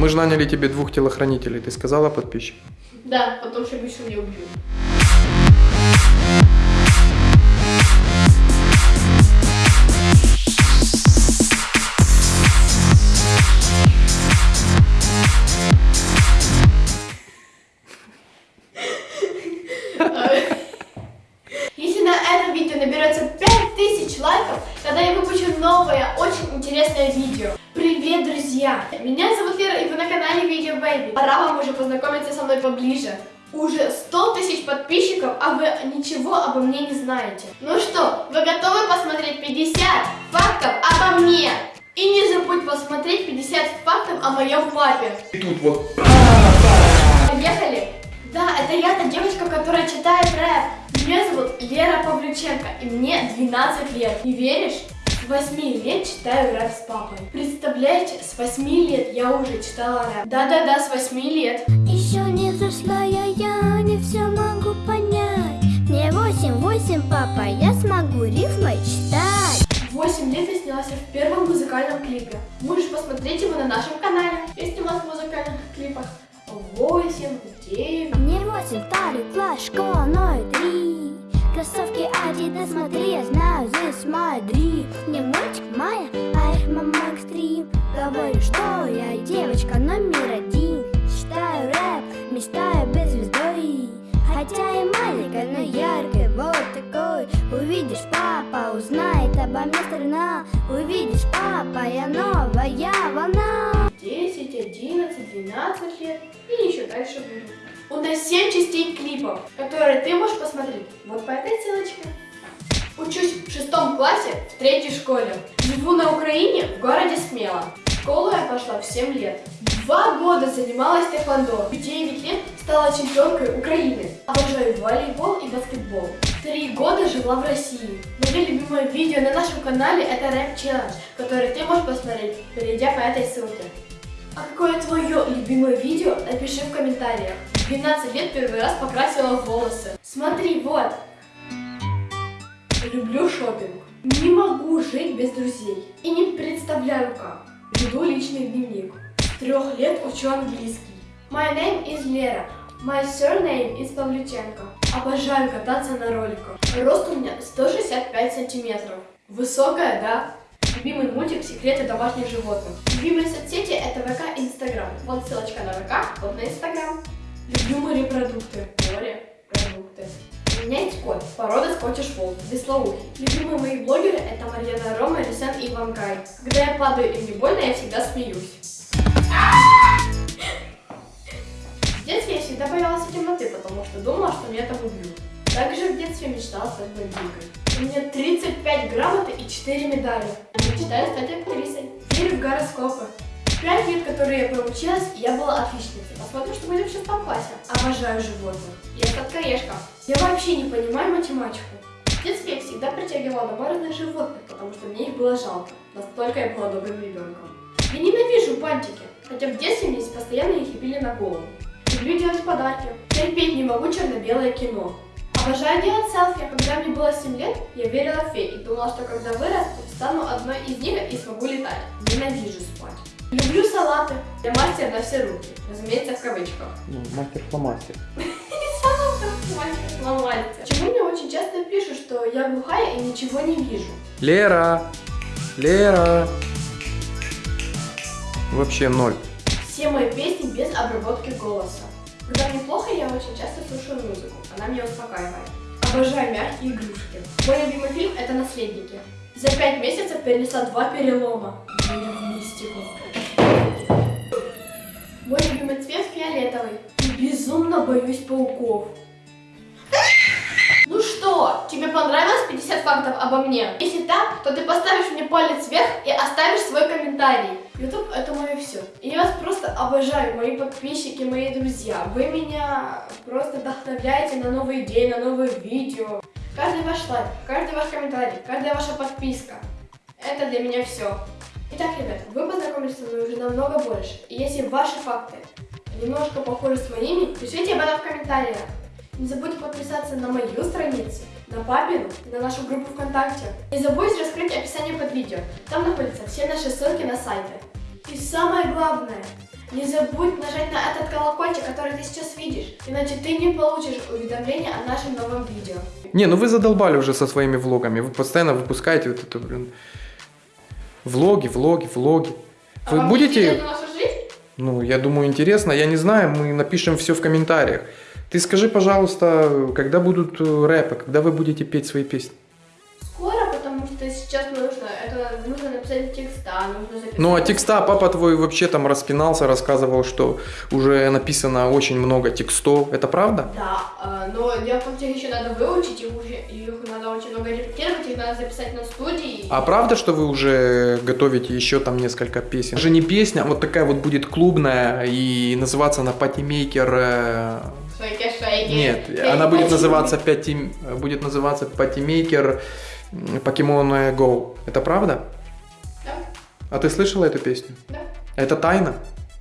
Мы же наняли тебе двух телохранителей, ты сказала подписчикам? Да, потом что еще не убью. Привет, друзья! Меня зовут Лера, и вы на канале Видео Baby. Пора вам уже познакомиться со мной поближе. Уже 100 тысяч подписчиков, а вы ничего обо мне не знаете. Ну что, вы готовы посмотреть 50 фактов обо мне? И не забудь посмотреть 50 фактов о моем папе. И тут вот... Поехали? Да, это я, та девочка, которая читает рэп. Меня зовут Лера Павлюченко, и мне 12 лет. Не веришь? С 8 лет читаю рэп с папой. Представляете, с 8 лет я уже читала рэп. Да-да-да, с 8 лет. Еще не взрослая я, не все могу понять Мне восемь, восемь, папа, я смогу рифмой читать В 8 лет я снялась в первом музыкальном клипе. Можешь посмотреть его на нашем канале. Я снималась в музыкальных клипах 8, 9. Мне восемь, второй класс, школа номер три Кроссовки Adidas, смотри, я знаю, здесь Не мальчик Майя, а их мама экстрим Говорю, что я девочка номер один. Читаю рэп, мечтаю без звездой. Хотя и маленькая, но яркая, вот такой. Увидишь, папа узнает обо мне страна. Увидишь, папа, я новая волна. 10, 11, 12 лет и еще дальше буду. У нас 7 частей клипов, которые ты можешь посмотреть. Вот по этой ссылочке. Учусь в шестом классе в третьей школе. Живу на Украине, в городе Смело. В школу я пошла в 7 лет. Два года занималась тэквондо. В 9 лет стала чемпионкой Украины. Обожаю волейбол и баскетбол. Три года жила в России. Мое любимое видео на нашем канале это рэп челлендж, который ты можешь посмотреть, перейдя по этой ссылке. А какое твое любимое видео? Напиши в комментариях. В 12 лет первый раз покрасила волосы. Смотри, вот. Не могу жить без друзей. И не представляю как. Веду личный дневник. Трех лет учу английский. My name is Лера. My surname is Павлюченко. Обожаю кататься на роликах. Рост у меня 165 сантиметров. Высокая, да? Любимый мультик «Секреты домашних животных». Любимые соцсети это ВК и Инстаграм. Вот ссылочка на ВК, вот на Инстаграм. Люблю морепродукты. Морепродукты. Скотиш фолд, веслоухий. Любимые мои блогеры это Марьяна Рома, Рисен и Ивангай. Когда я падаю и мне больно, я всегда смеюсь. В детстве я всегда боялась темноты, потому что думала, что меня там убьют. Также в детстве мечтала стать бандиткой. У меня 35 грамоты и 4 медали. Мечтаю стать актрисой. Верю в гороскопы. Пять лет, которые я проучилась, я была отличницей. Посмотрим, что будет в шестом классе. Обожаю животных. Я сладкоежка. Я вообще не понимаю математику. В детстве я всегда притягивала домой животных, потому что мне их было жалко. Настолько я была добрым ребенком. Я ненавижу бантики, хотя в детстве мне постоянно их лепили на голову. Люблю делать подарки. Терпеть не могу черно-белое кино. Обожаю делать селфи. Когда мне было 7 лет, я верила в фей и думала, что когда вырасту, стану одной из них и смогу летать. Ненавижу спать. Люблю салаты. Я мастер на все руки. Разумеется, в кавычках. Ну, мастер-фломастер. Сломается. Почему мне очень часто пишут, что я глухая и ничего не вижу? Лера! Лера! Вообще ноль. Все мои песни без обработки голоса. Когда мне плохо, я очень часто слушаю музыку. Она меня успокаивает. Обожаю мягкие игрушки. Мой любимый фильм это «Наследники». За пять месяцев перенесла два перелома. Верю в мистику. Фиолетовый. И безумно боюсь пауков. Ну что, тебе понравилось 50 фактов обо мне? Если так, то ты поставишь мне палец вверх и оставишь свой комментарий. YouTube это мое все. И я вас просто обожаю, мои подписчики, мои друзья. Вы меня просто вдохновляете на новые идеи, на новые видео. Каждый ваш лайк, каждый ваш комментарий, каждая ваша подписка. Это для меня все. Итак, ребят, вы познакомились со мной уже намного больше. И если ваши факты немножко похожи с моими, пишите об этом в комментариях. Не забудьте подписаться на мою страницу, на папину и на нашу группу ВКонтакте. Не забудьте раскрыть описание под видео. Там находятся все наши ссылки на сайты. И самое главное, не забудь нажать на этот колокольчик, который ты сейчас видишь, иначе ты не получишь уведомления о нашем новом видео. Не, ну вы задолбали уже со своими влогами. Вы постоянно выпускаете вот это, блин. Влоги, влоги, влоги. А Вы вам будете... Ну, я думаю, интересно. Я не знаю, мы напишем все в комментариях. Ты скажи, пожалуйста, когда будут э, рэпы, когда вы будете петь свои песни? Скоро, потому что сейчас нужно, это нужно написать текста, нужно записать. Ну, а текста папа твой вообще там распинался, рассказывал, что уже написано очень много текстов. Это правда? Да, э, но дело в том, что их еще надо выучить, их, уже, их надо очень много репетировать, их надо записать на студии. А правда, что вы уже готовите еще там несколько песен? Это же не песня, а вот такая вот будет клубная и называться она Party Maker. э, Шейки, шейки. Нет, Шейки, она будет шейки. называться Пяти... будет называться Party Maker Pokemon Go. Это правда? А ты слышала эту песню? да, Это тайна?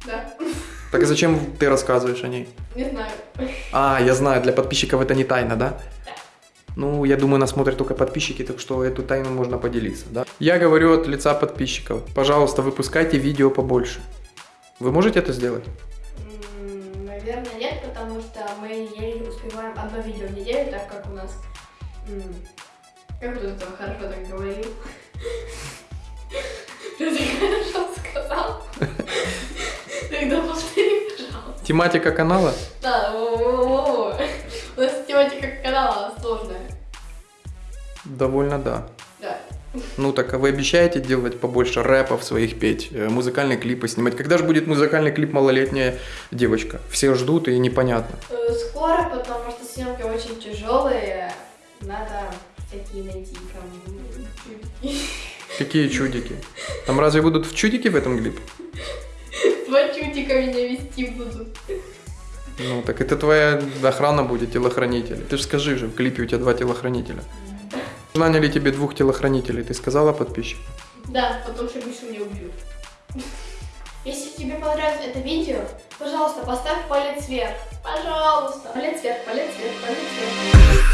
да. Так зачем ты рассказываешь о ней? Не знаю. А, я знаю, для подписчиков это не тайна, да? Да. Ну, я думаю, нас смотрят только подписчики, так что эту тайну можно поделиться, да? Я говорю от лица подписчиков. Пожалуйста, выпускайте видео побольше. Вы можете это сделать? Наверное, нет, потому что мы еле успеваем одно видео в неделю, так как у нас... Как это хорошо так говорил? Хорошо сказал? Тогда повтори, пожалуйста. Тематика канала? Да, у нас тематика канала сложная. Довольно да. Да. Ну так, а вы обещаете делать побольше рэпов своих петь, э, музыкальные клипы снимать? Когда же будет музыкальный клип «Малолетняя девочка»? Все ждут и непонятно. Э, Скоро, потому что съемки очень тяжелые. Надо всякие найти. Какие чудики? Там разве будут в чудики в этом клипе? Два чудика меня вести будут. Ну так это твоя охрана будет, телохранитель. Ты же скажи же, в клипе у тебя два телохранителя. Наняли тебе двух телохранителей, ты сказала подписчикам? Да, потому что Мишу не убьют. Если тебе понравилось это видео, пожалуйста, поставь палец вверх. Пожалуйста. Палец вверх, палец вверх, палец вверх.